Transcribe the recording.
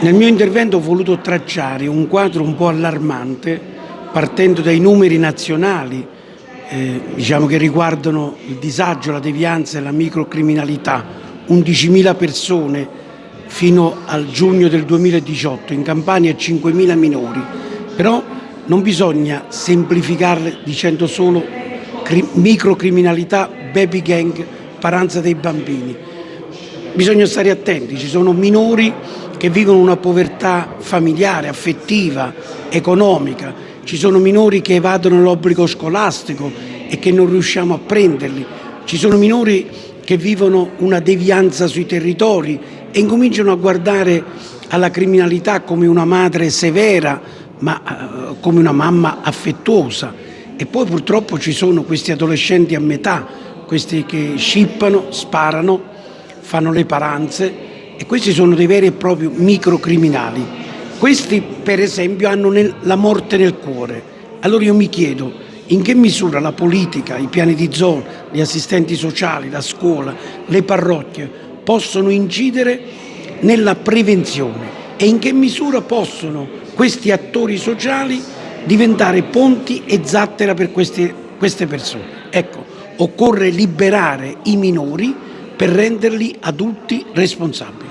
Nel mio intervento ho voluto tracciare un quadro un po' allarmante partendo dai numeri nazionali eh, diciamo che riguardano il disagio, la devianza e la microcriminalità. 11.000 persone fino al giugno del 2018, in Campania 5.000 minori, però non bisogna semplificarle dicendo solo microcriminalità, baby gang, paranza dei bambini. Bisogna stare attenti, ci sono minori che vivono una povertà familiare, affettiva, economica, ci sono minori che evadono l'obbligo scolastico e che non riusciamo a prenderli, ci sono minori che vivono una devianza sui territori e incominciano a guardare alla criminalità come una madre severa, ma eh, come una mamma affettuosa. E poi purtroppo ci sono questi adolescenti a metà, questi che scippano, sparano, fanno le paranze, e questi sono dei veri e propri microcriminali. Questi per esempio hanno nel, la morte nel cuore. Allora io mi chiedo in che misura la politica, i piani di zona, gli assistenti sociali, la scuola, le parrocchie possono incidere nella prevenzione e in che misura possono questi attori sociali diventare ponti e zattera per queste, queste persone. Ecco, occorre liberare i minori per renderli adulti responsabili.